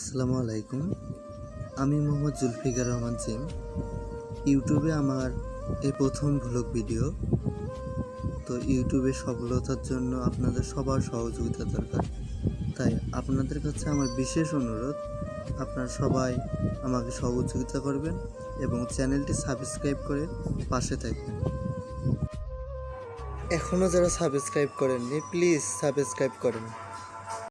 আসসালামু আলাইকুম। আমি মোহাম্মদ জুলফিকার রহমান জিম ইউটিউবে আমার এই প্রথম ভ্লগ ভিডিও তো ইউটিউবে সফলতার জন্য আপনাদের সবার সহযোগিতা দরকার। তাই আপনাদের কাছে আমার বিশেষ অনুরোধ, আপনারা সবাই আমাকে সহযোগিতা করবেন এবং চ্যানেলটি সাবস্ক্রাইব করে পাশে থাকবেন। এখনও যারা সাবস্ক্রাইব করেননি প্লিজ সাবস্ক্রাইব করেন।